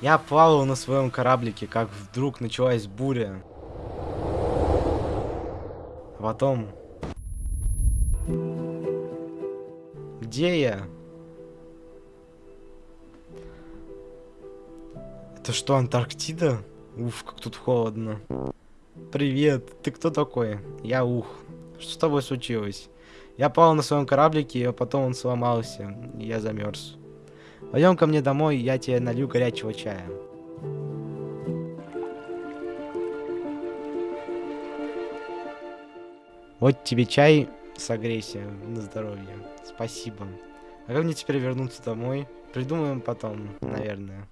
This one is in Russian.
Я плавал на своем кораблике, как вдруг началась буря. А потом... Где я? Это что, Антарктида? Уф, как тут холодно. Привет, ты кто такой? Я Ух. Что с тобой случилось? Я плавал на своем кораблике, а потом он сломался, и я замерз. Пойдем ко мне домой, я тебе налью горячего чая. Вот тебе чай, согрейся на здоровье. Спасибо. А как мне теперь вернуться домой? Придумаем потом, наверное.